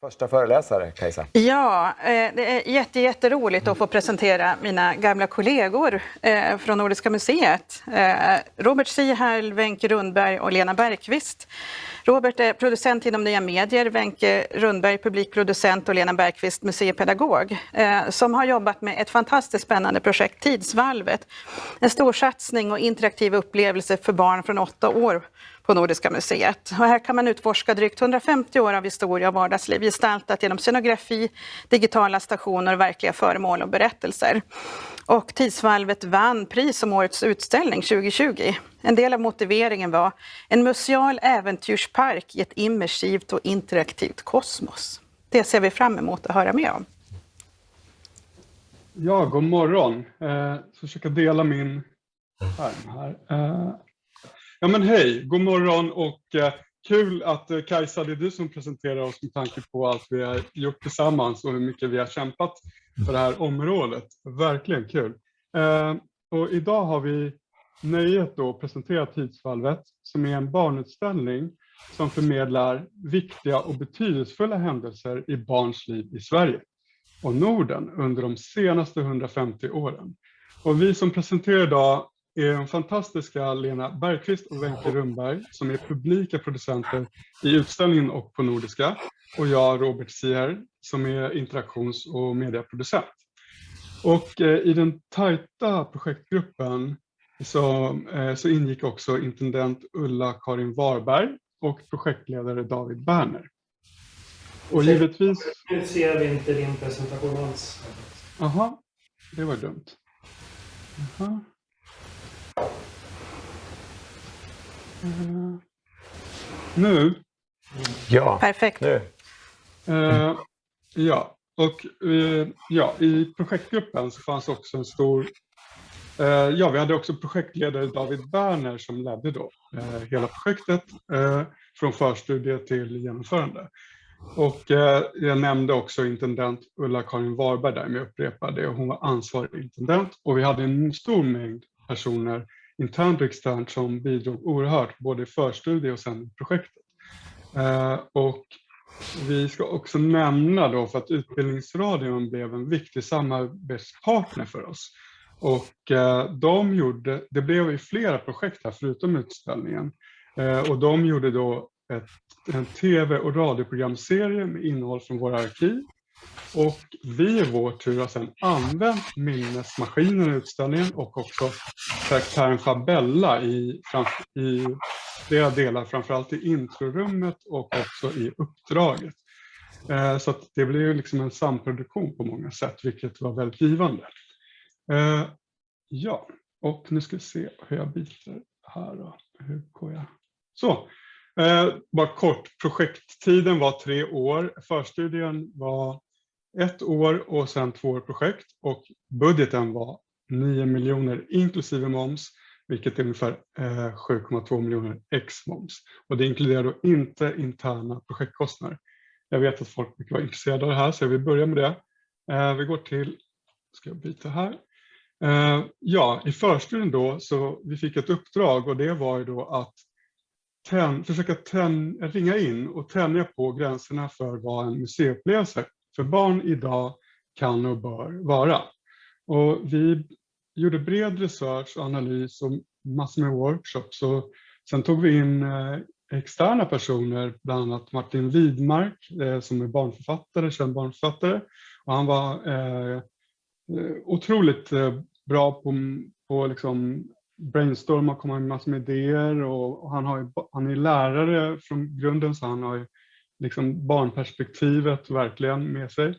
Första föreläsare, Kajsa. Ja, eh, det är jätte, jätteroligt att få presentera mina gamla kollegor eh, från Nordiska museet. Eh, Robert Sihärl, Wenche Rundberg och Lena Bergqvist. Robert är producent inom nya medier, Wenche Rundberg publikproducent och Lena Bergqvist museipedagog som har jobbat med ett fantastiskt spännande projekt, Tidsvalvet. En stor satsning och interaktiv upplevelse för barn från åtta år på Nordiska museet. Och här kan man utforska drygt 150 år av historia och vardagsliv gestaltat genom scenografi, digitala stationer verkliga föremål och berättelser. Och Tidsvalvet vann pris som årets utställning 2020. En del av motiveringen var en museal äventyrspark i ett immersivt och interaktivt kosmos. Det ser vi fram emot att höra mer om. Ja, god morgon. Eh, jag ska försöka dela min skärm här. Eh, Ja men hej, god morgon och eh, kul att eh, Kajsa, det är du som presenterar oss med tanke på allt vi har gjort tillsammans och hur mycket vi har kämpat för det här området. Verkligen kul. Eh, och idag har vi nöjet att presentera Tidsvalvet som är en barnutställning som förmedlar viktiga och betydelsefulla händelser i barns liv i Sverige och Norden under de senaste 150 åren. Och vi som presenterar idag är de fantastiska Lena Bergqvist och Wenche Rundberg som är publika producenter i utställningen och på Nordiska och jag Robert Sier som är interaktions och medieproducent. Och eh, i den tajta projektgruppen så, eh, så ingick också intendent Ulla-Karin Warberg och projektledare David Berner. Och givetvis... Nu ser vi inte din presentation alls. Jaha, det var dumt. Aha. Mm. Nu? Ja, perfekt. Nu. Uh, ja, och uh, ja, i projektgruppen så fanns också en stor uh, Ja, vi hade också projektledare David Berner som ledde då hela projektet från förstudie till genomförande. Och jag nämnde också intendent Ulla-Karin Warberg där, men jag upprepar det. Hon var ansvarig intendent och vi hade en stor mängd personer internt och externt som bidrog oerhört både i förstudie och sen i projektet. Eh, och vi ska också nämna då för att Utbildningsradion blev en viktig samarbetspartner för oss. Och eh, de gjorde, det blev ju flera projekt här förutom utställningen. Eh, och de gjorde då ett, en tv och radioprogramserie med innehåll från våra arkiv och vi i vår tur har sedan använt minnesmaskinen i utställningen och också karaktären Fabella i, i flera delar, framförallt i introrummet och också i uppdraget. Eh, så det blev ju liksom en samproduktion på många sätt, vilket var väldigt givande. Eh, ja, och nu ska vi se hur jag byter här då. Hur går jag? Så, eh, bara kort. Projekttiden var tre år. Förstudien var ett år och sen två år projekt och budgeten var 9 miljoner inklusive moms, vilket är ungefär eh, 7,2 miljoner ex moms. Och det inkluderar då inte interna projektkostnader. Jag vet att folk brukar var intresserade av det här så jag vill börja med det. Eh, vi går till, ska jag byta här. Eh, ja, i förstudien då så vi fick ett uppdrag och det var ju då att ten, försöka ten, ringa in och tänja på gränserna för vad en museiupplevelse för barn idag kan och bör vara. Och vi gjorde bred research och analys och massor med workshops. Och sen tog vi in eh, externa personer, bland annat Martin Widmark eh, som är barnförfattare, känd barnförfattare. Och han var eh, eh otroligt bra på, på liksom brainstorma och komma med massor med idéer och, och han, har, han är lärare från grunden så han har liksom barnperspektivet verkligen med sig.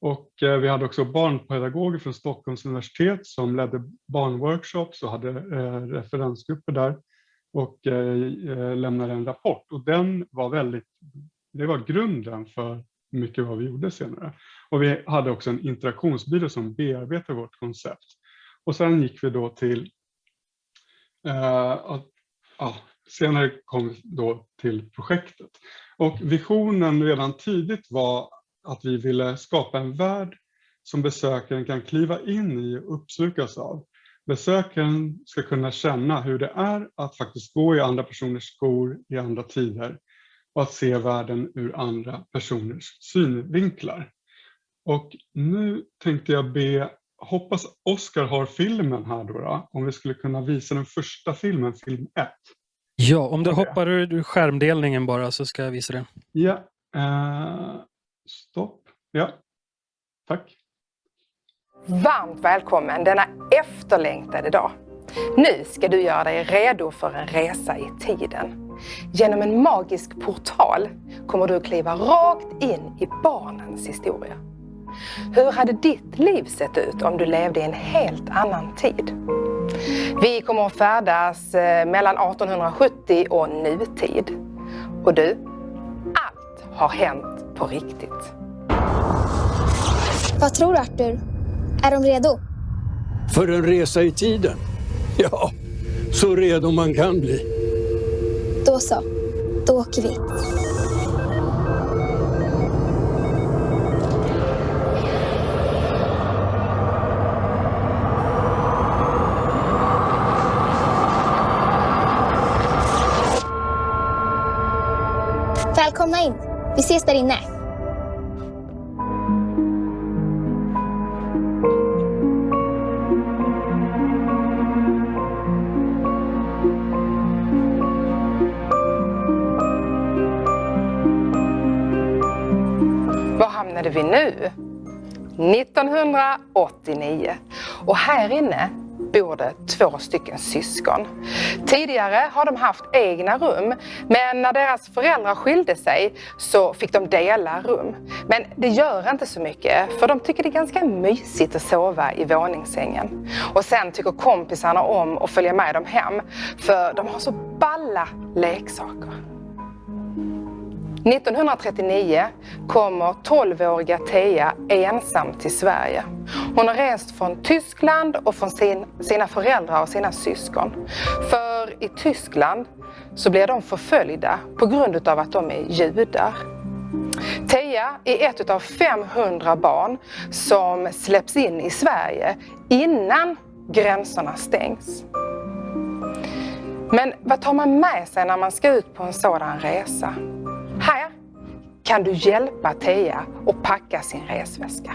Och eh, vi hade också barnpedagoger från Stockholms universitet som ledde barnworkshops och hade eh, referensgrupper där och eh, lämnade en rapport. Och den var väldigt, det var grunden för mycket vad vi gjorde senare. Och vi hade också en interaktionsbyrå som bearbetade vårt koncept. Och sen gick vi då till, uh, ja, senare kom vi då till projektet. Och visionen redan tidigt var att vi ville skapa en värld som besökaren kan kliva in i och uppslukas av. Besökaren ska kunna känna hur det är att faktiskt gå i andra personers skor i andra tider och att se världen ur andra personers synvinklar. Och nu tänkte jag be, hoppas Oskar har filmen här då, då, om vi skulle kunna visa den första filmen, film 1. Ja, om du hoppar ur skärmdelningen bara så ska jag visa det. Ja, eh, stopp. Ja, tack. Varmt välkommen denna efterlängtade dag. Nu ska du göra dig redo för en resa i tiden. Genom en magisk portal kommer du att kliva rakt in i barnens historia. Hur hade ditt liv sett ut om du levde i en helt annan tid? Vi kommer att färdas eh, mellan 1870 och nutid. Och du, allt har hänt på riktigt. Vad tror du Arthur? Är de redo? För en resa i tiden? Ja, så redo man kan bli. Då så. Då åker vi. Vi ses där inne. Var hamnade vi nu? 1989. Och här inne bor det två stycken syskon. Tidigare har de haft egna rum, men när deras föräldrar skilde sig så fick de dela rum. Men det gör inte så mycket, för de tycker det är ganska mysigt att sova i våningssängen. Och sen tycker kompisarna om att följa med dem hem, för de har så balla leksaker. 1939 kommer 12-åriga Thea ensam till Sverige. Hon har rest från Tyskland och från sin, sina föräldrar och sina syskon. För i Tyskland så blir de förföljda på grund av att de är judar. Thea är ett av 500 barn som släpps in i Sverige innan gränserna stängs. Men vad tar man med sig när man ska ut på en sådan resa? Kan du hjälpa Thea att packa sin resväska.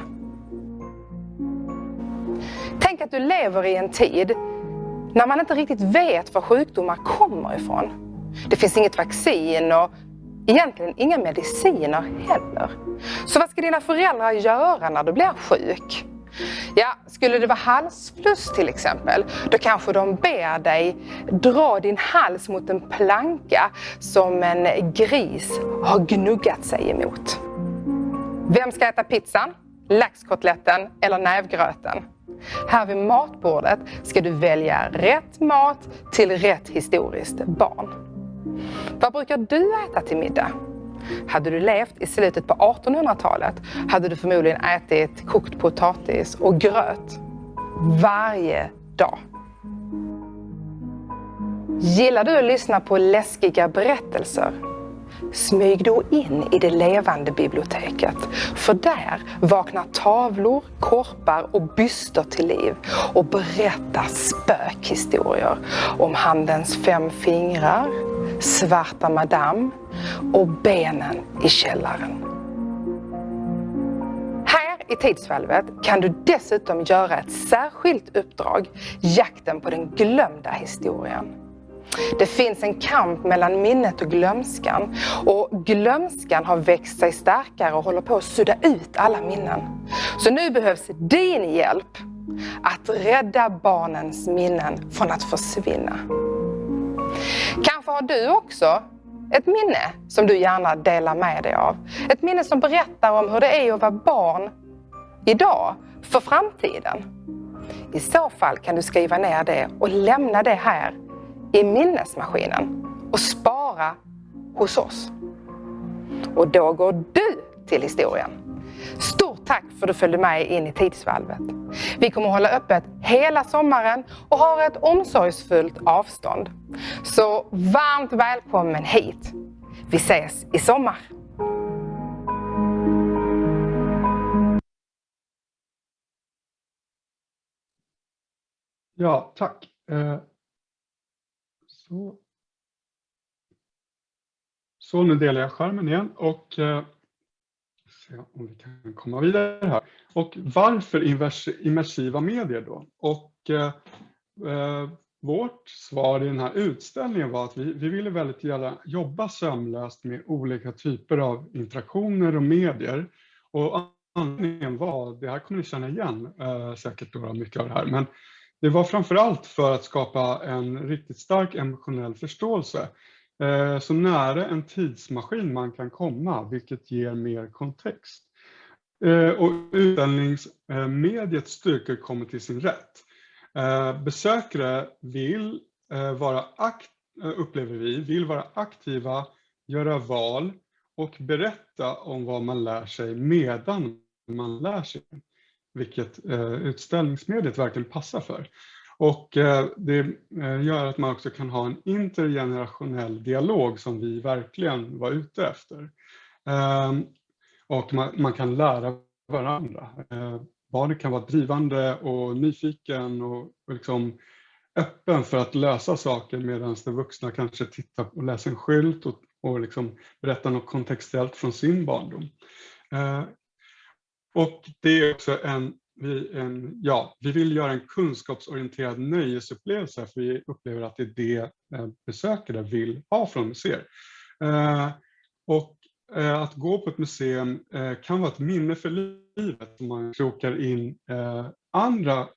Tänk att du lever i en tid när man inte riktigt vet var sjukdomar kommer ifrån. Det finns inget vaccin och egentligen inga mediciner heller. Så vad ska dina föräldrar göra när du blir sjuk? Ja, skulle det vara halsfluss till exempel, då kanske de ber dig dra din hals mot en planka som en gris har gnuggat sig emot. Vem ska äta pizzan, laxkotletten eller nävgröten? Här vid matbordet ska du välja rätt mat till rätt historiskt barn. Vad brukar du äta till middag? Hade du levt i slutet på 1800-talet hade du förmodligen ätit kokt potatis och gröt varje dag. Gillar du att lyssna på läskiga berättelser? Smyg då in i det levande biblioteket. För där vaknar tavlor, korpar och byster till liv och berättar spökhistorier om Handens fem fingrar, Svarta madam och benen i källaren. Här i Tidsvalvet kan du dessutom göra ett särskilt uppdrag, Jakten på den glömda historien. Det finns en kamp mellan minnet och glömskan och glömskan har växt sig starkare och håller på att sudda ut alla minnen. Så nu behövs din hjälp att rädda barnens minnen från att försvinna. Kanske har du också ett minne som du gärna delar med dig av. Ett minne som berättar om hur det är att vara barn idag, för framtiden. I så fall kan du skriva ner det och lämna det här i minnesmaskinen och spara hos oss. Och då går du till historien. Stort tack för att du följde med in i tidsvalvet. Vi kommer hålla öppet hela sommaren och har ett omsorgsfullt avstånd. Så varmt välkommen hit. Vi ses i sommar. Ja, tack. Eh, så. Så nu delar jag skärmen igen och eh, se om vi kan komma vidare här. Och varför immersiva medier då? Och eh, eh, vårt svar i den här utställningen var att vi, vi ville väldigt gärna jobba sömlöst med olika typer av interaktioner och medier. Och anledningen var, det här kommer ni känna igen eh, säkert då, mycket av det här, men det var framför allt för att skapa en riktigt stark emotionell förståelse. Eh, så nära en tidsmaskin man kan komma, vilket ger mer kontext. Eh, och utställningsmediets styrkor kommer till sin rätt. Eh, besökare vill vara upplever vi, vill vara aktiva, göra val och berätta om vad man lär sig medan man lär sig. Vilket eh, utställningsmediet verkligen passar för. Och eh, det eh, gör att man också kan ha en intergenerationell dialog som vi verkligen var ute efter. Ehm, och man, man kan lära varandra. Eh, barnet kan vara drivande och nyfiken och, och liksom öppen för att lösa saker medan den vuxna kanske tittar och läser en skylt och, och liksom berättar något kontextuellt från sin barndom. Eh, och det är också en, vi, en, ja, vi vill göra en kunskapsorienterad nöjesupplevelse för vi upplever att det är det eh, besökare vill ha från museer. Eh, och eh, att gå på ett museum eh, kan vara ett minne för livet om man krokar in eh, andra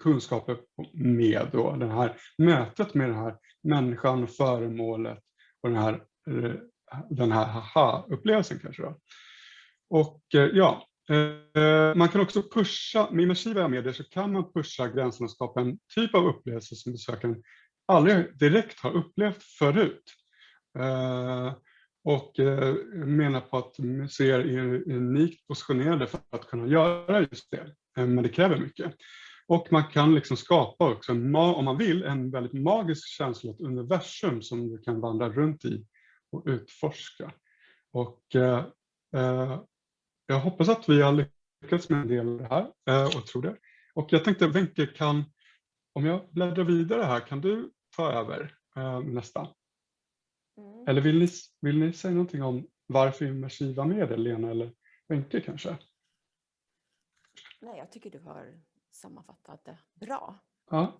kunskaper med då, det här mötet med den här människan och föremålet och den här, eh, den här haha-upplevelsen kanske. Då. Och ja, Eh, man kan också pusha, med immersiva medier så kan man pusha gränserna och skapa en typ av upplevelse som besökaren aldrig direkt har upplevt förut. Eh, och eh, menar på att museer är unikt positionerade för att kunna göra just det, men det kräver mycket. Och man kan liksom skapa också, om man vill, en väldigt magisk känsla, ett universum som du kan vandra runt i och utforska. Och jag hoppas att vi har lyckats med en del av det här eh, och tror det. Och jag tänkte Wenche, kan, om jag bläddrar vidare här, kan du ta över eh, nästa? Mm. Eller vill ni, vill ni säga någonting om varför immersiva medel, Lena eller Wenche kanske? Nej, jag tycker du har sammanfattat det bra. Ja.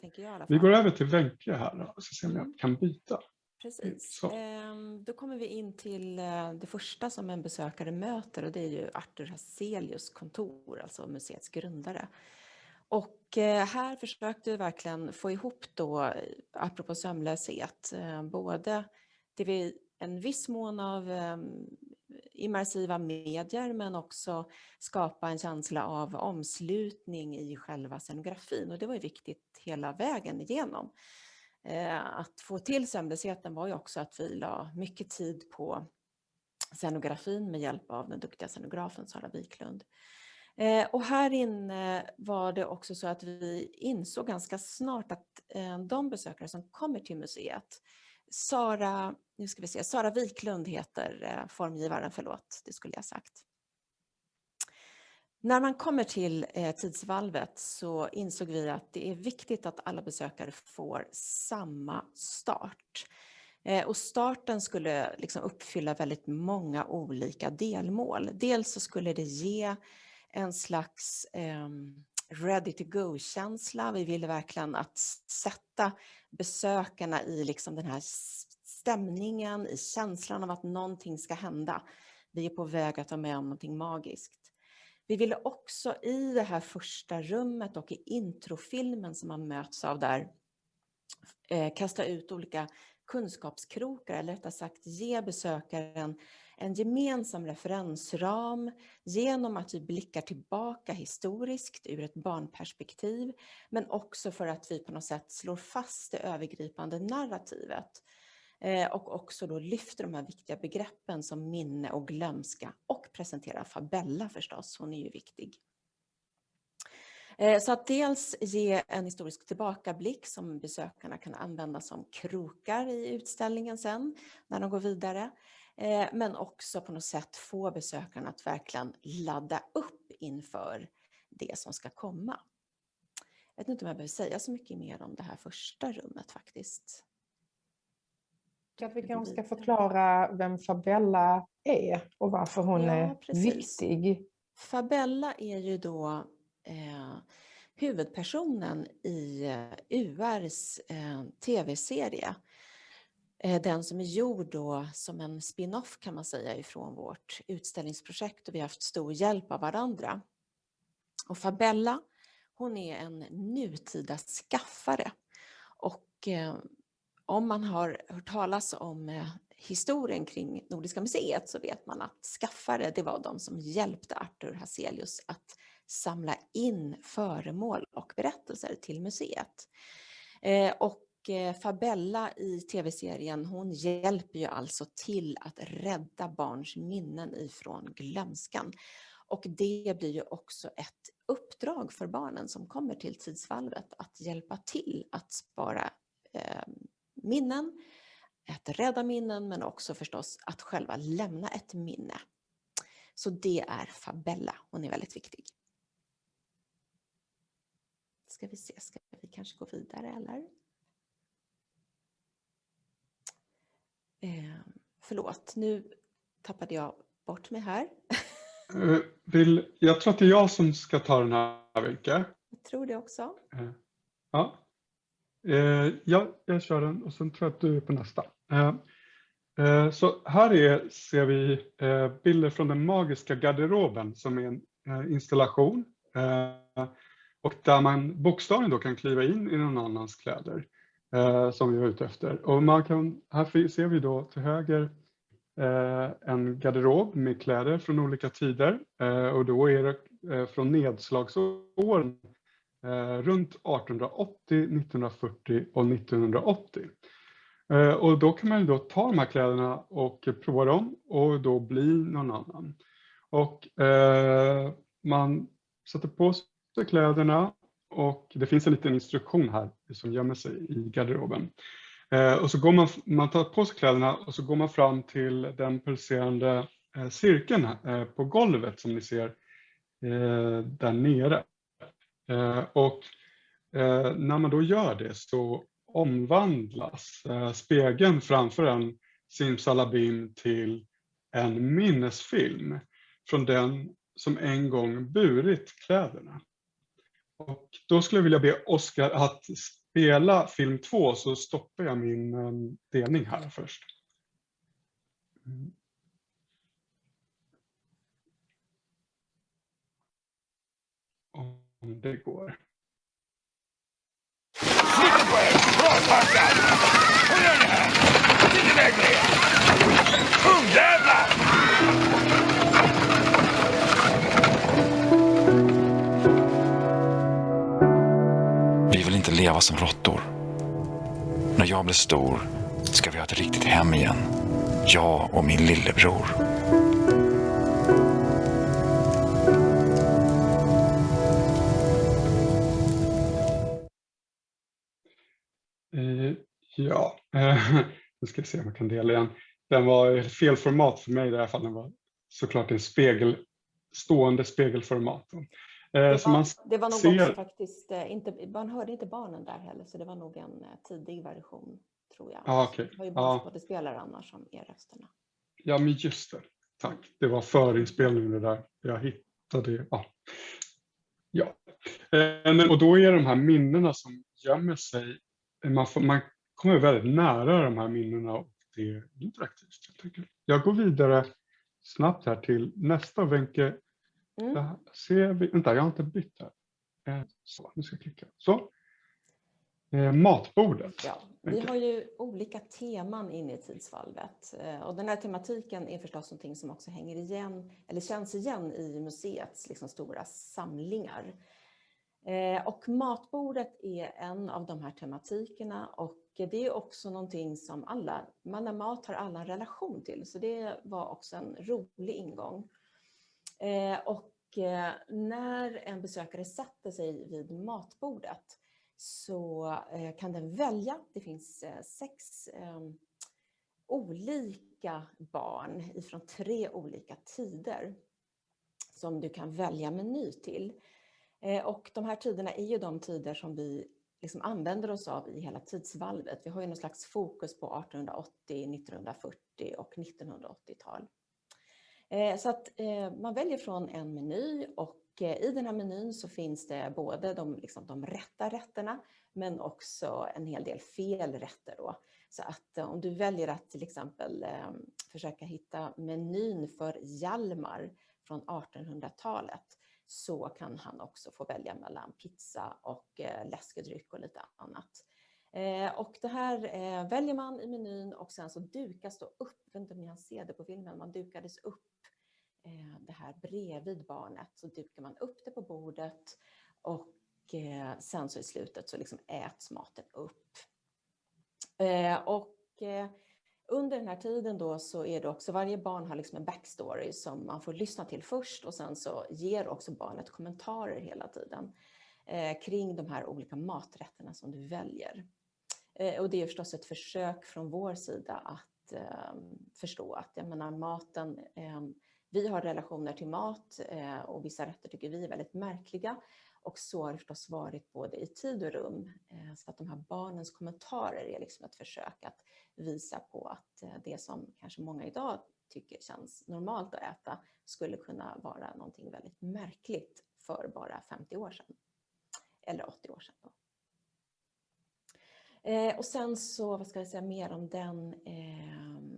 Vi går över till Wenche här och så ser om jag kan byta. Precis. Ehm, då kommer vi in till eh, det första som en besökare möter och det är ju Arthur Hazelius kontor, alltså museets grundare. Och eh, här försökte vi verkligen få ihop då, apropå sömnlöshet, eh, både det vi en viss mån av ehm, immersiva medier men också skapa en känsla av omslutning i själva scenografin och det var ju viktigt hela vägen igenom. Eh, att få till sömnlösheten var ju också att vi la mycket tid på scenografin med hjälp av den duktiga scenografen Sara Wiklund. Eh, och här inne var det också så att vi insåg ganska snart att eh, de besökare som kommer till museet Sara, nu ska vi se, Sara Wiklund heter formgivaren, förlåt, det skulle jag sagt. När man kommer till eh, tidsvalvet så insåg vi att det är viktigt att alla besökare får samma start. Eh, och starten skulle liksom uppfylla väldigt många olika delmål. Dels så skulle det ge en slags ehm, ready to go-känsla. Vi ville verkligen att sätta besökarna i liksom den här stämningen, i känslan av att någonting ska hända. Vi är på väg att vara med om någonting magiskt. Vi ville också i det här första rummet och i introfilmen som man möts av där eh, kasta ut olika kunskapskrokar, eller rättare sagt ge besökaren en gemensam referensram genom att vi blickar tillbaka historiskt ur ett barnperspektiv, men också för att vi på något sätt slår fast det övergripande narrativet. Eh, Eh, och också då lyfter de här viktiga begreppen som minne och glömska och presenterar Fabella förstås, hon är ju viktig. Eh, så att dels ge en historisk tillbakablick som besökarna kan använda som krokar i utställningen sen när de går vidare. Eh, men också på något sätt få besökarna att verkligen ladda upp inför det som ska komma. Jag vet inte om jag behöver säga så mycket mer om det här första rummet faktiskt. Att vi kanske ska förklara vem Fabella är och varför hon Ja, är precis. viktig. Fabella är ju då eh, huvudpersonen i eh, URs eh, tv-serie. Eh, den som är gjord då som en spin-off kan man säga ifrån vårt utställningsprojekt och vi har haft stor hjälp av varandra. Och Fabella, hon är en nutida skaffare. Och eh, om man har hört talas om eh, historien kring Nordiska museet så vet man att skaffare, det var de som hjälpte Arthur Hazelius att samla in föremål och berättelser till museet. Eh, och eh, Fabella i tv-serien, hon hjälper ju alltså till att rädda barns minnen ifrån glömskan. Och det blir ju också ett uppdrag för barnen som kommer till tidsvalvet att hjälpa till att spara eh, minnen, att rädda minnen men också förstås att själva lämna ett minne. Så det är Fabella, hon är väldigt viktig. Ska vi se, ska vi kanske gå vidare eller? Eh, förlåt, nu tappade jag bort mig här. Eh, Vill, jag tror att det är jag som ska ta den här, Wenche. Jag tror det också. Eh, Ja. Eh, ja, jag kör den och sen tror jag att du är på nästa. Eh, eh, Så här är, ser vi eh, bilder från den magiska garderoben som är en eh, installation. eh, Och där man bokstavligen då kan kliva in i någon annans kläder eh, som vi var ute efter. Och man kan, här ser vi då till höger eh, en garderob med kläder från olika tider. Eh, Och då är det eh, från nedslagsåren Eh, runt 1880, 1940 och 1980. Eh, och då kan man ju då ta de här kläderna och prova dem och då bli någon annan. Och eh, man sätter på sig kläderna och det finns en liten instruktion här som gömmer sig i garderoben. Eh, och så går man, man tar på sig kläderna och så går man fram till den pulserande eh, cirkeln eh, på golvet som ni ser eh, där nere. Eh, och eh, när man då gör det så omvandlas eh, spegeln framför en simsalabim till en minnesfilm från den som en gång burit kläderna. Och då skulle jag vilja be Oskar att spela film två så stoppar jag min delning här först. Mm. Om det går. Vi vill inte leva som råttor. När jag blir stor ska vi ha ett riktigt hem igen. Jag och min lillebror. Ja, eh, nu ska vi se om jag kan dela den. Den var fel format för mig i det här fallet. Den var såklart en spegel, stående spegelformat. Eh, Det så man var, det var nog ser- också faktiskt eh, inte, man hörde inte barnen där heller så det var nog en tidig version tror jag. Ja, okej. Det var ju Ja. barnskådespelare annars som är rösterna. Ja, men just det. Tack. Det var förinspelningen det där. Jag hittade... Ja. ja. Och då är de här minnena som gömmer sig, man, får, man kommer väldigt nära de här minnena och det är interaktivt. enkelt. Jag går vidare snabbt här till nästa Wenche. Mm. Där ser vi, vänta, jag har inte bytt här. Eh, Så, nu ska jag klicka. Så. Eh, matbordet. Ja, vi har ju olika teman inne i tidsvalvet eh, och den här tematiken är förstås någonting som också hänger igen eller känns igen i museets liksom stora samlingar. Eh, Och matbordet är en av de här tematikerna och det är också någonting som alla, man när mat har alla en relation till så det var också en rolig ingång. Eh, och eh, när en besökare sätter sig vid matbordet så eh, kan den välja. Det finns sex ehm, olika barn ifrån tre olika tider som du kan välja meny till. Och de här tiderna är ju de tider som vi liksom använder oss av i hela tidsvalvet. Vi har ju någon slags fokus på 1880, 1940 och 1980-tal. Eh, så att eh, man väljer från en meny och eh, i den här menyn så finns det både de, liksom, de rätta rätterna men också en hel del fel rätter. Då. Så att om du väljer att till exempel försöka hitta menyn för Hjalmar från 1800-talet så kan han också få välja mellan pizza och eh, läskedryck och lite annat. Eh, och det här eh, väljer man i menyn och sen så dukas då upp, jag vet inte om ni har se det på filmen, man dukades upp det här bredvid barnet så dukar man upp det på bordet och sen så i slutet så liksom äts maten upp. Och under den här tiden då så är det också, varje barn har liksom en backstory som man får lyssna till först och sen så ger också barnet kommentarer hela tiden eh, kring de här olika maträtterna som du väljer. Eh, och det är förstås ett försök från vår sida att eh, förstå att jag menar, maten vi har relationer till mat eh, och vissa rätter tycker vi är väldigt märkliga. Och så har det förstås varit både i tid och rum. Eh, så att de här barnens kommentarer är liksom ett försök att visa på att eh, det som kanske många idag tycker känns normalt att äta skulle kunna vara någonting väldigt märkligt för bara 50 år sedan. Eller 80 år sedan. Då. Eh, och sen så, vad ska jag säga mer om den? Ehm,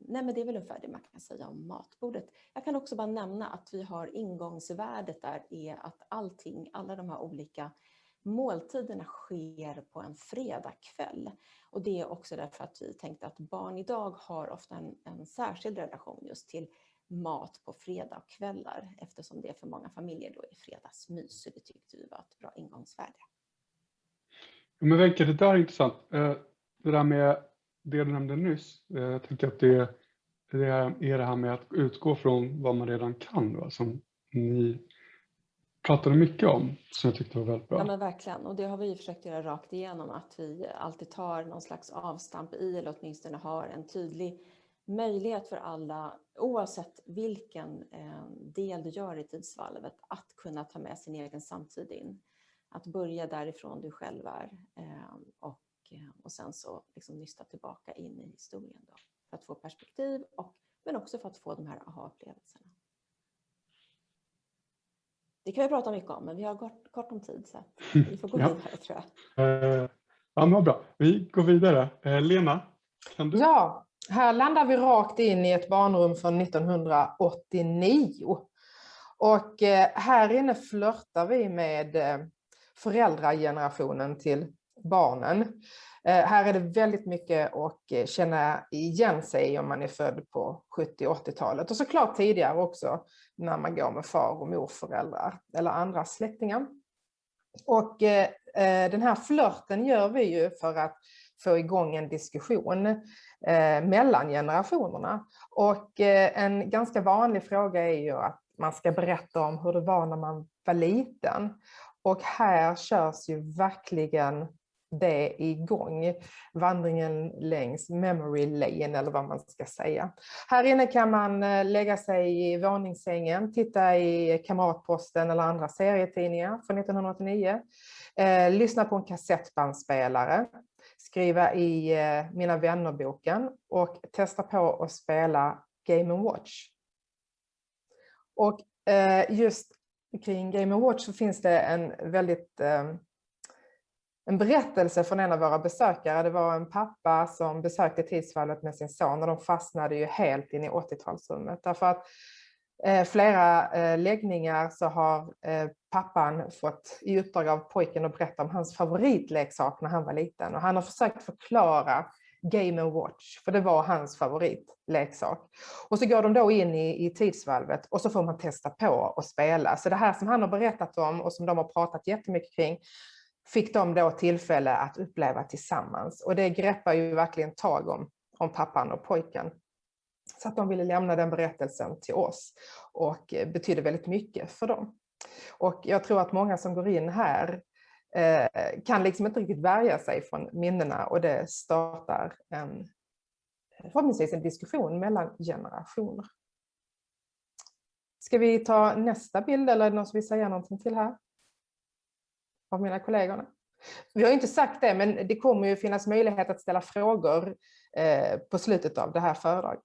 nej men det är väl ungefär det man kan säga om matbordet. Jag kan också bara nämna att vi har ingångsvärdet där är att allting, alla de här olika måltiderna sker på en fredagkväll. Och det är också därför att vi tänkte att barn idag har ofta en, en särskild relation just till mat på fredagkvällar, eftersom det för många familjer då är fredagsmys. Så det tyckte vi var ett bra ingångsvärde. Men Wenche, det där är intressant. Eh, det där med det du nämnde nyss, eh, jag tänker att det det är det här med att utgå från vad man redan kan, va? som ni pratade mycket om, som jag tyckte var väldigt bra. Ja men verkligen, och det har vi försökt göra rakt igenom, att vi alltid tar någon slags avstamp i, eller åtminstone har en tydlig möjlighet för alla, oavsett vilken eh, del du gör i tidsvalvet, att kunna ta med sin egen samtid in. Att börja därifrån du själv är eh, och, eh, och sen så liksom nysta tillbaka in i historien. Då för att få perspektiv, och, men också för att få de här aha-upplevelserna. Det kan vi prata mycket om, men vi har kort, kort om tid så vi får gå ja. vidare tror jag. Uh, ja, men bra. Vi går vidare. Uh, Lena, kan du? Ja, här landar vi rakt in i ett barnrum från 1989. Och eh, här inne flörtar vi med föräldragenerationen till barnen. Eh, här är det väldigt mycket att eh, känna igen sig om man är född på 70 80-talet och såklart tidigare också när man går med far och morföräldrar eller andra släktingar. Och eh, den här flörten gör vi ju för att få igång en diskussion mellan generationerna. Och en ganska vanlig fråga är ju att man ska berätta om hur det var när man var liten. Och här körs ju verkligen det igång. Vandringen längs memory lane eller vad man ska säga. Här inne kan man eh, lägga sig i våningssängen, titta i Kamratposten eller andra serietidningar från 1989. Eh, lyssna på en kassettbandspelare, skriva i eh, Mina vännerboken och testa på att spela Game Watch. Och eh, just kring Game Watch så finns det en väldigt eh, en berättelse från en av våra besökare. Det var en pappa som besökte tidsfallet med sin son och de fastnade ju helt in i 80-talsrummet. Därför att eh, flera eh, läggningar så har eh, pappan fått i uppdrag av pojken att berätta om hans favoritleksak när han var liten. Och han har försökt förklara Game Watch, för det var hans favoritleksak. Och så går de då in i, i tidsvalvet och så får man testa på att spela. Så det här som han har berättat om och som de har pratat jättemycket kring, fick de då tillfälle att uppleva tillsammans. Och det greppar ju verkligen tag om, om pappan och pojken. Så att de ville lämna den berättelsen till oss och eh, betydde väldigt mycket för dem. Och jag tror att många som går in här eh, kan liksom inte riktigt värja sig från minnena och det startar en, förhoppningsvis en diskussion mellan generationer. Ska vi ta nästa bild eller är det någon som vill säga någonting till här? Av mina kollegorna. Vi har inte sagt det, men det kommer ju finnas möjlighet att ställa frågor eh, på slutet av det här föredraget.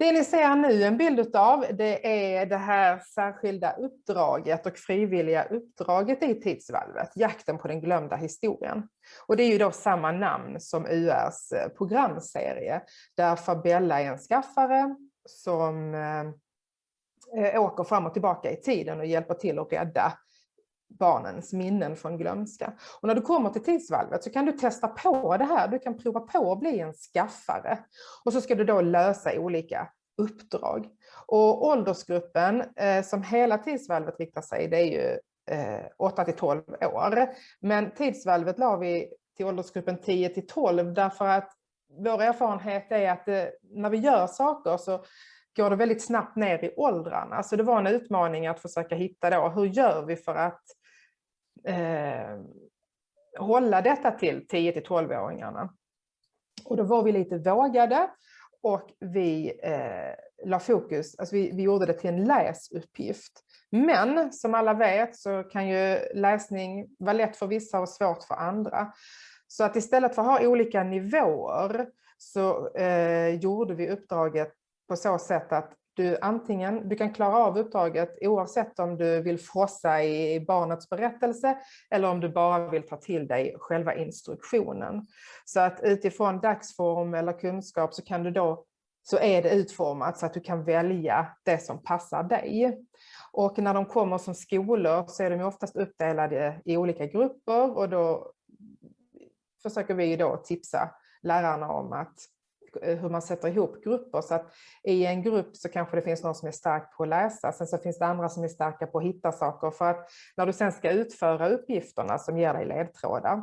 Det ni ser nu en bild av, det är det här särskilda uppdraget och frivilliga uppdraget i tidsvalvet, jakten på den glömda historien. Och det är ju då samma namn som URs eh, programserie, där Fabella är en skaffare som eh, eh, åker fram och tillbaka i tiden och hjälper till att rädda barnens minnen från glömska. Och när du kommer till tidsvalvet så kan du testa på det här. Du kan prova på att bli en skaffare. Och så ska du då lösa olika uppdrag. Och åldersgruppen eh, som hela tidsvalvet riktar sig, det är ju eh, 8 till 12 år. Men tidsvalvet la vi till åldersgruppen 10 till 12 därför att vår erfarenhet är att eh, när vi gör saker så går det väldigt snabbt ner i åldrarna. Så det var en utmaning att försöka hitta då, hur gör vi för att eh, hålla detta till 10 till 12-åringarna. Och då var vi lite vågade och vi eh, la fokus, alltså vi, vi gjorde det till en läsuppgift. Men som alla vet så kan ju läsning vara lätt för vissa och svårt för andra. Så att istället för att ha olika nivåer så eh, gjorde vi uppdraget på så sätt att du antingen, du kan klara av uppdraget oavsett om du vill frossa i barnets berättelse eller om du bara vill ta till dig själva instruktionen. Så att utifrån dagsform eller kunskap så kan du då så är det utformat så att du kan välja det som passar dig. Och när de kommer som skolor så är de oftast uppdelade i olika grupper och då försöker vi då tipsa lärarna om att Eh, hur man sätter ihop grupper. Så att i en grupp så kanske det finns någon som är stark på att läsa, sen så finns det andra som är starka på att hitta saker. För att när du sen ska utföra uppgifterna som ger dig ledtrådar,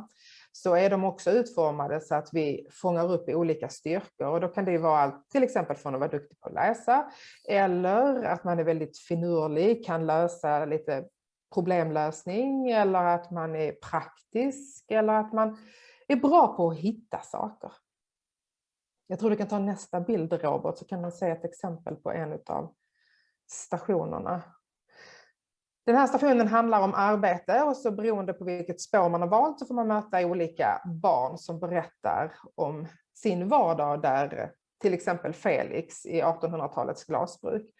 så är de också utformade så att vi fångar upp olika styrkor. Och då kan det vara allt, till exempel från att vara duktig på att läsa, eller att man är väldigt finurlig, kan lösa lite problemlösning, eller att man är praktisk, eller att man är bra på att hitta saker. Jag tror du kan ta nästa bild Robert så kan man se ett exempel på en av stationerna. Den här stationen handlar om arbete och så beroende på vilket spår man har valt så får man möta olika barn som berättar om sin vardag där till exempel Felix i 1800-talets glasbruk.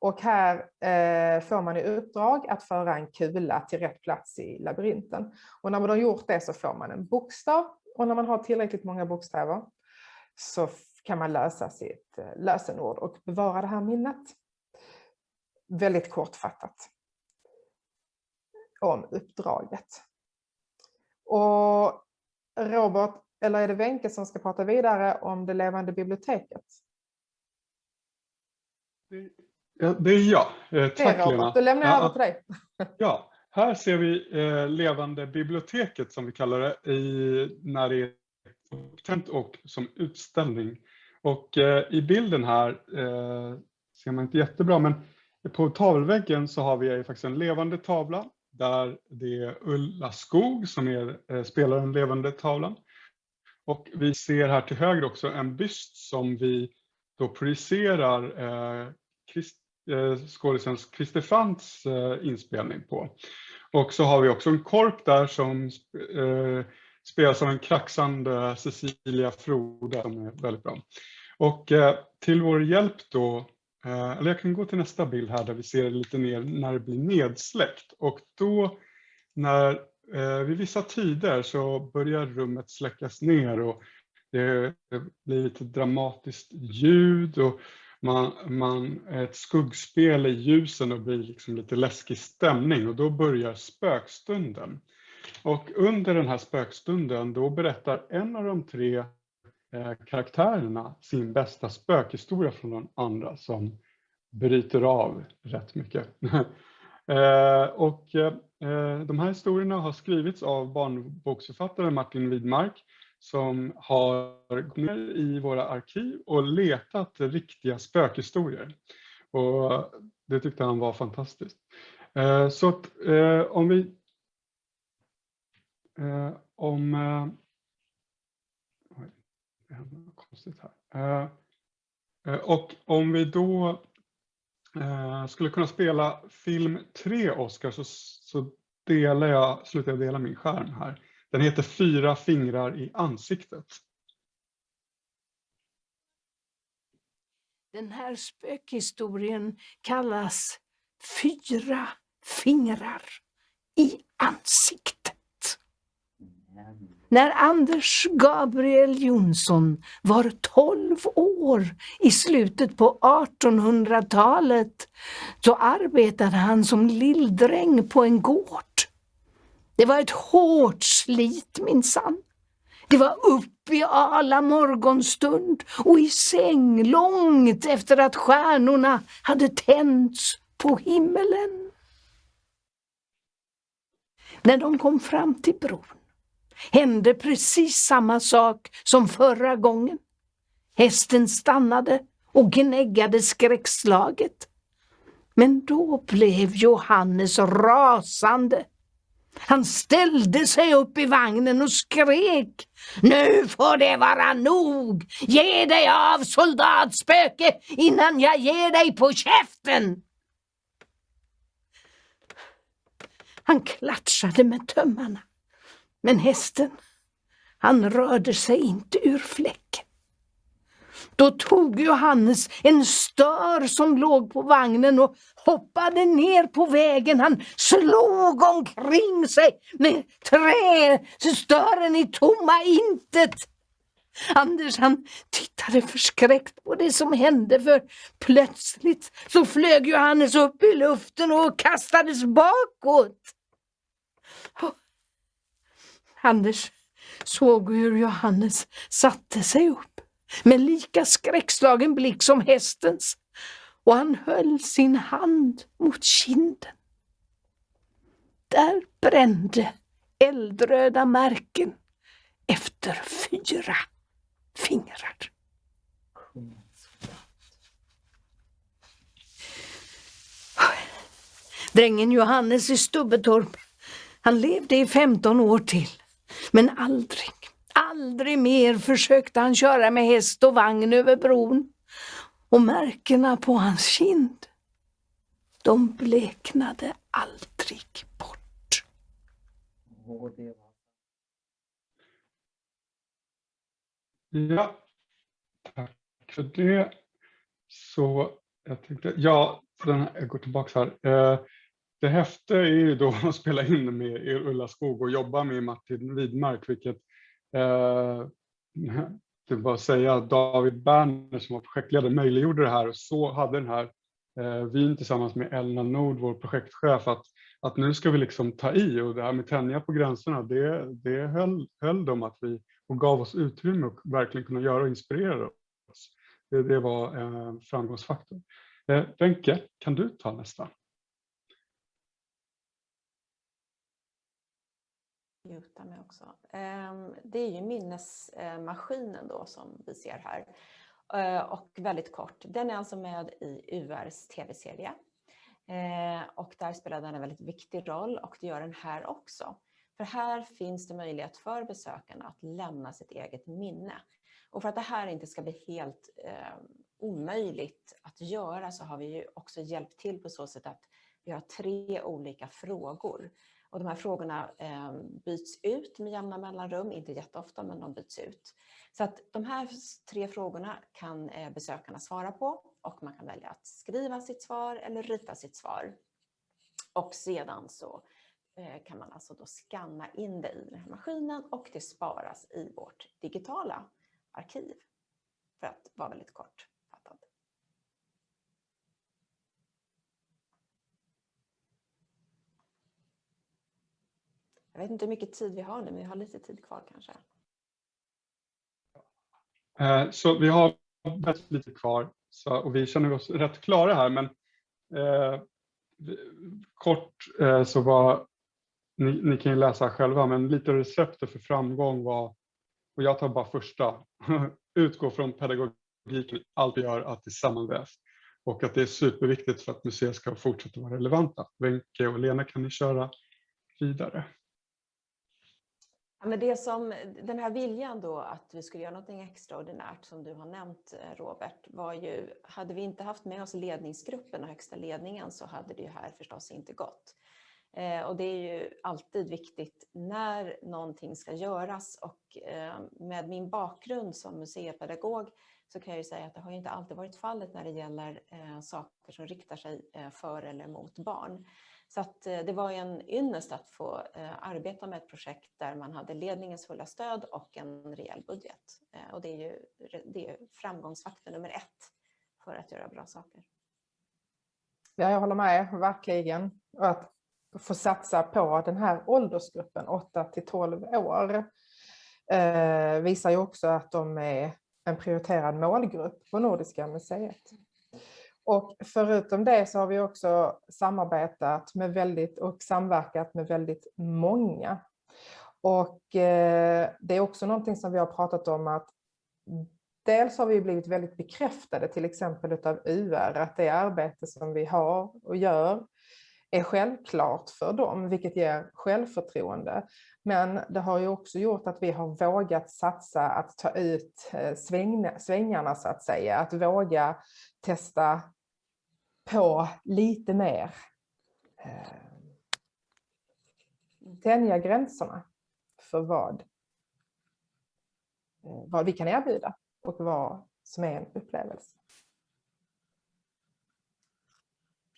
Och här eh, får man i uppdrag att föra en kula till rätt plats i labyrinten. Och när man har gjort det så får man en bokstav och när man har tillräckligt många bokstäver så kan man lösa sitt eh, lösenord och bevara det här minnet. Väldigt kortfattat om uppdraget. Och Robert, eller är det Wenke som ska prata vidare om det levande biblioteket? Ja, det är jag. Eh, tack Robert. Lena. Då lämnar jag ja, över till dig. Ja, här ser vi eh, levande biblioteket som vi kallar det i, när det är upptänt och som utställning. Och eh, i bilden här eh, ser man inte jättebra, men på tavelväggen så har vi faktiskt en levande tavla där det är Ulla Skog som är, eh, spelar den levande tavlan. Och vi ser här till höger också en byst som vi då projicerar eh, Christ, eh, skådisens Christer Fants eh, inspelning på. Och så har vi också en korp där som eh, spelas av en kraxande Cecilia Frode som är väldigt bra. Och eh, till vår hjälp då, eh, eller jag kan gå till nästa bild här där vi ser lite ner när det blir nedsläckt. Och då när eh, vid vissa tider så börjar rummet släckas ner och det, det blir lite dramatiskt ljud och man, man, ett skuggspel i ljusen och blir liksom lite läskig stämning och då börjar spökstunden. Och under den här spökstunden då berättar en av de tre eh, karaktärerna sin bästa spökhistoria från den andra som bryter av rätt mycket. eh, och eh, de här historierna har skrivits av barnboksförfattaren Martin Widmark som har gått ner i våra arkiv och letat riktiga spökhistorier. Och det tyckte han var fantastiskt. Eh, så att, eh, om vi Eh, om... Eh, oj, det händer något konstigt här. Eh, eh och om vi då eh, skulle kunna spela film 3, Oscar, så, så delar jag, slutar jag dela min skärm här. Den heter Fyra fingrar i ansiktet. Den här spökhistorien kallas Fyra fingrar i ansiktet. När Anders Gabriel Jonsson var 12 år i slutet på 1800-talet så arbetade han som lilldräng på en gård. Det var ett hårt slit minsann. Det var upp i alla morgonstund och i säng långt efter att stjärnorna hade tänts på himmelen. När de kom fram till bron hände precis samma sak som förra gången. Hästen stannade och gnäggade skräckslaget. Men då blev Johannes rasande. Han ställde sig upp i vagnen och skrek. Nu får det vara nog! Ge dig av soldatspöke innan jag ger dig på käften! Han klatschade med tömmarna. Men hästen, han rörde sig inte ur fläcken. Då tog Johannes en stör som låg på vagnen och hoppade ner på vägen. Han slog omkring sig med trästören i tomma intet. Anders han tittade förskräckt på det som hände för plötsligt så flög Johannes upp i luften och kastades bakåt. Anders såg hur Johannes satte sig upp med lika skräckslagen blick som hästens och han höll sin hand mot kinden. Där brände eldröda märken efter fyra fingrar. Drängen Johannes i Stubbetorp, han levde i 15 år till. Men aldrig, aldrig mer försökte han köra med häst och vagn över bron. Och märkena på hans kind, de bleknade aldrig bort. Ja, tack för det. Så jag tänkte, ja, den här, jag går tillbaka här. Eh, det häftiga är ju då att spela in med Ulla Skog och jobba med Martin Widmark, vilket eh, det var att säga att David Berner som var projektledare möjliggjorde det här och så hade den här eh, vyn tillsammans med Elna Nord, vår projektchef, att, att nu ska vi liksom ta i och det här med tänja på gränserna, det, det höll, höll de att vi och gav oss utrymme och verkligen kunna göra och inspirera oss. Det, det var en eh, framgångsfaktor. Eh, Wenche, kan du ta nästa? Muta mig också. Ehm, det är ju minnesmaskinen då som vi ser här. Ehm, och väldigt kort, den är alltså med i URs tv-serie. Ehm, och där spelar den en väldigt viktig roll och det gör den här också. För här finns det möjlighet för besökarna att lämna sitt eget minne. Och för att det här inte ska bli helt eh, omöjligt att göra så har vi ju också hjälpt till på så sätt att vi har tre olika frågor och de här frågorna eh, byts ut med jämna mellanrum, inte jätteofta men de byts ut. Så att de här tre frågorna kan eh, besökarna svara på och man kan välja att skriva sitt svar eller rita sitt svar. Och sedan så eh, kan man alltså då skanna in det i den här maskinen och det sparas i vårt digitala arkiv. För att vara väldigt kort. Jag vet inte hur mycket tid vi har nu, men vi har lite tid kvar kanske. Eh, så vi har väldigt lite kvar så, och vi känner oss rätt klara här, men eh, kort eh, så var, ni, ni, kan ju läsa själva, men lite receptet för framgång var, och jag tar bara första, utgå från pedagogiken, allt vi gör att det sammanvävs och att det är superviktigt för att museer ska fortsätta vara relevanta. Wenke och Lena kan ni köra vidare. Ja, men det som, den här viljan då att vi skulle göra något extraordinärt som du har nämnt eh, Robert var ju, hade vi inte haft med oss ledningsgruppen och högsta ledningen så hade det ju här förstås inte gått. Eh, och det är ju alltid viktigt när någonting ska göras och eh, med min bakgrund som museipedagog så kan jag ju säga att det har ju inte alltid varit fallet när det gäller eh, saker som riktar sig eh, för eller mot barn. Så att, eh, det var ju en ynnest att få eh, arbeta med ett projekt där man hade ledningens fulla stöd och en rejäl budget. Eh, och det är ju det är framgångsfaktor nummer ett för att göra bra saker. Ja, jag håller med, verkligen. Och att få satsa på den här åldersgruppen, 8 till 12 år, visar ju också att de är en prioriterad målgrupp på Nordiska museet. Och förutom det så har vi också samarbetat med väldigt och samverkat med väldigt många. Och eh, det är också någonting som vi har pratat om att dels har vi blivit väldigt bekräftade till exempel utav UR att det arbete som vi har och gör är självklart för dem, vilket ger självförtroende. Men det har ju också gjort att vi har vågat satsa att ta ut eh, svängarna så att säga, att våga testa på lite mer. Eh, tänja gränserna för vad, eh, vad vi kan erbjuda och vad som är en upplevelse.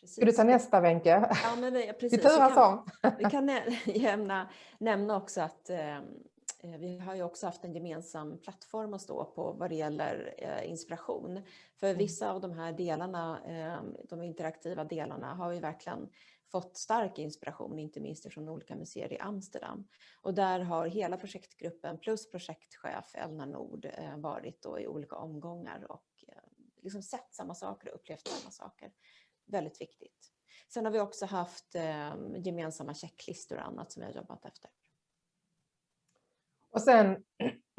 Ska du ta nästa Wenche? Ja, men vi, precis. Vi turas om. Vi kan nämna, nämna också att eh, vi har ju också haft en gemensam plattform att stå på vad det gäller eh, inspiration. För Mm. vissa av de här delarna, eh, de interaktiva delarna, har vi verkligen fått stark inspiration, inte minst från olika museer i Amsterdam. Och där har hela projektgruppen plus projektchef Elna Nord eh, varit då i olika omgångar och eh, liksom sett samma saker och upplevt samma saker. Väldigt viktigt. Sen har vi också haft eh, gemensamma checklistor och annat som vi har jobbat efter. Och sen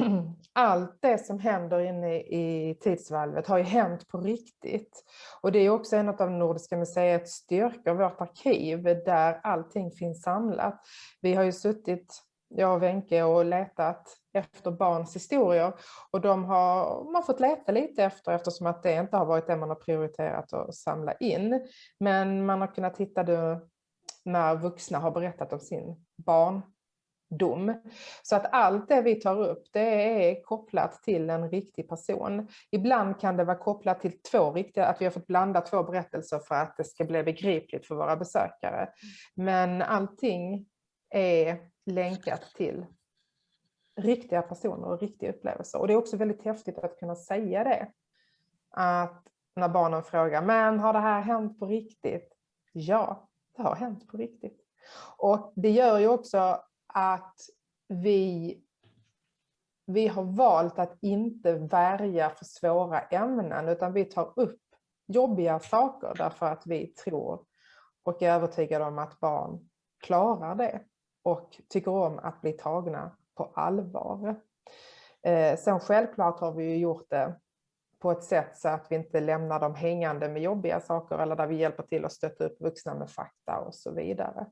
allt det som händer inne i tidsvalvet har ju hänt på riktigt. Och det är också en av Nordiska museets styrkor, vårt arkiv, där allting finns samlat. Vi har ju suttit, jag och Wenke, och letat efter barns historier och de har man fått leta lite efter eftersom att det inte har varit det man har prioriterat att samla in. Men man har kunnat hitta det när vuxna har berättat om sin barn dom. Så att allt det vi tar upp det är kopplat till en riktig person. Ibland kan det vara kopplat till två riktiga, att vi har fått blanda två berättelser för att det ska bli begripligt för våra besökare. Men allting är länkat till riktiga personer och riktiga upplevelser. Och det är också väldigt häftigt att kunna säga det. Att när barnen frågar, men har det här hänt på riktigt? Ja, det har hänt på riktigt. Och det gör ju också att vi, vi har valt att inte värja för svåra ämnen, utan vi tar upp jobbiga saker därför att vi tror och är övertygade om att barn klarar det och tycker om att bli tagna på allvar. Eh, sen självklart har vi ju gjort det på ett sätt så att vi inte lämnar dem hängande med jobbiga saker eller där vi hjälper till att stötta upp vuxna med fakta och så vidare.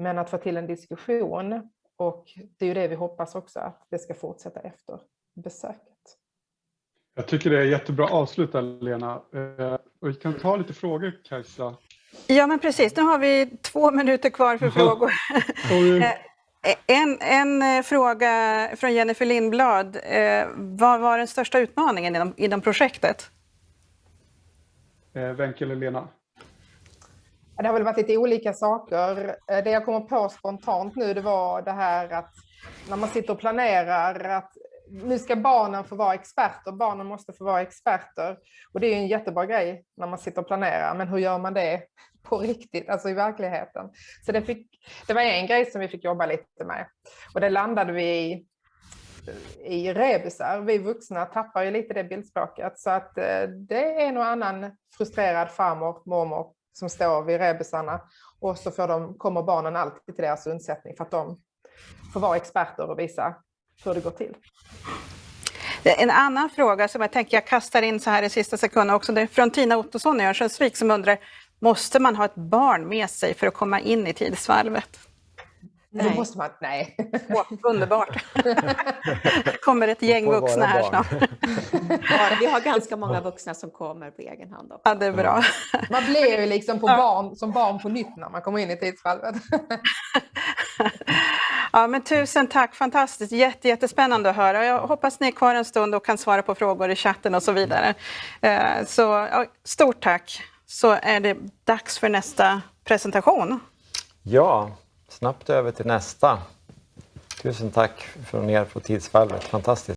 Men att få till en diskussion och det är ju det vi hoppas också att det ska fortsätta efter besöket. Jag tycker det är jättebra avslut där, Lena. Eh, och vi kan ta lite frågor, Kajsa. Ja, men precis. Nu har vi två minuter kvar för frågor. Eh, En, en eh, fråga från Jennifer Lindblad. Vad var den största utmaningen inom, inom projektet? Wenche eller Lena? Det har väl varit lite olika saker. Eh, det jag kommer på spontant nu det var det här att när man sitter och planerar att nu ska barnen få vara experter, barnen måste få vara experter. Och det är ju en jättebra grej när man sitter och planerar, men hur gör man det på riktigt, alltså i verkligheten? Så det, fick, det var en grej som vi fick jobba lite med. Och det landade vi i, i rebusar. Vi vuxna tappar ju lite det bildspråket. Så att eh, det är en och annan frustrerad farmor, mormor som står vid rebusarna och så får de, kommer barnen alltid till deras undsättning för att de får vara experter och visa hur det går till. En annan fråga som jag tänker jag kastar in så här i sista sekunden också, det är från Tina Ottosson i Örnsköldsvik som undrar, måste man ha ett barn med sig för att komma in i tidsvalvet? Då Nej. måste man, nej. Åh, underbart! kommer ett gäng vuxna här barn. snart. Ja, vi har ganska många vuxna som kommer på egen hand också. Ja, det är bra. Man blir ju liksom på barn, som barn på nytt när man kommer in i tidsvalvet. Ja, men tusen tack, fantastiskt, Jätte, jättespännande att höra. Jag hoppas ni är kvar en stund och kan svara på frågor i chatten och så vidare. Eh, Så ja, stort tack, så är det dags för nästa presentation. Ja, snabbt över till nästa. Tusen tack från er på Tidsvalvet. Fantastiskt.